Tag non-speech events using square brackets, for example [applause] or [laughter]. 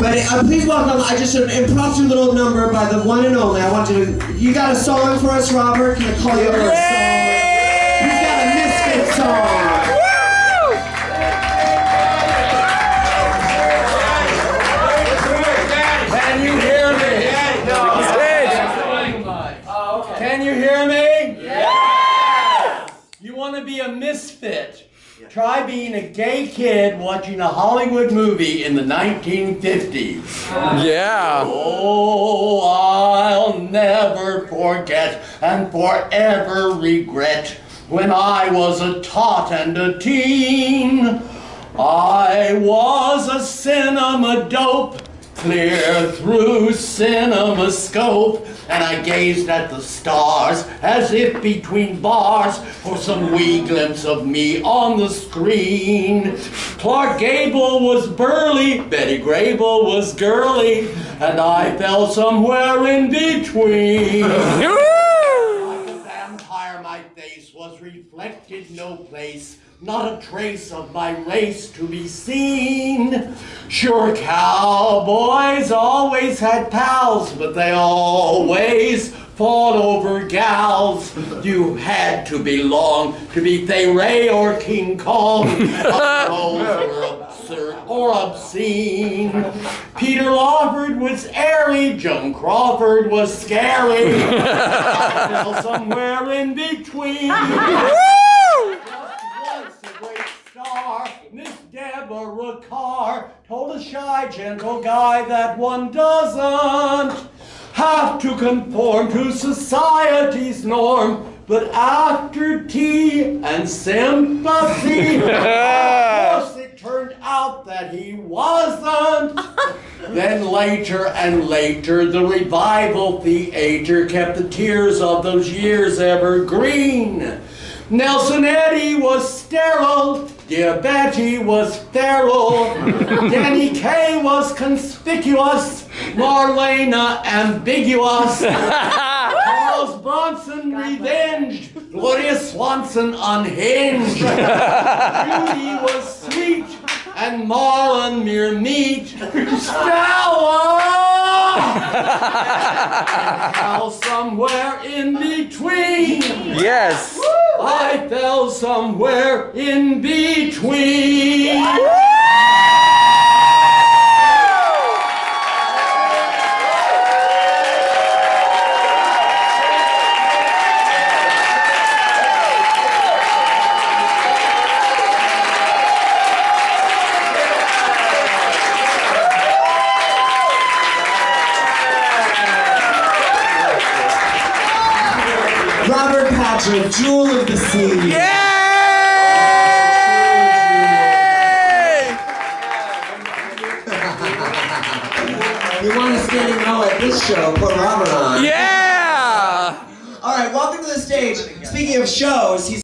But uh, please welcome, I just an impromptu little number by the one and only. I want you to, you got a song for us, Robert? Can I call you over a song? He's got a Misfit song. Can you hear me? Can you hear me? Yeah! You want to be a misfit? Try being a gay kid watching a Hollywood movie in the 1950s. Yeah. Oh, I'll never forget and forever regret when I was a tot and a teen. I was a cinema dope, clear through cinema scope, and I gazed at the stars as if between bars for some wee glimpse of me on the screen. Clark Gable was burly, Betty Grable was girly, and I fell somewhere in between. [laughs] was reflected no place, not a trace of my race to be seen. Sure, cowboys always had pals, but they always fought over gals. You had to belong to be Fay or King Kong. Were absurd or obscene. Peter Lawford was airy, Joan Crawford was scary. Fell somewhere in between. [laughs] Once a great star, Miss Deborah Kerr told a shy, gentle guy that one doesn't have to conform to society's norm. But after tea and sympathy, [laughs] of course it turned out that he wasn't. Then later and later, the revival theater kept the tears of those years ever green. Nelson Eddy was sterile, Dear Betty was feral, [laughs] Danny Kaye was conspicuous, Marlene ambiguous, [laughs] Charles Bronson revenged, Gloria Swanson unhinged, [laughs] Judy was sweet, and Marlon mere meat. Stella! Uh, [laughs] fell somewhere in between. Yes. I fell somewhere in between. Patrick, Jewel of the Sea. Yay! You want to stand know at this show, put Robert on. Yeah! All right, welcome to the stage. Speaking of shows, he's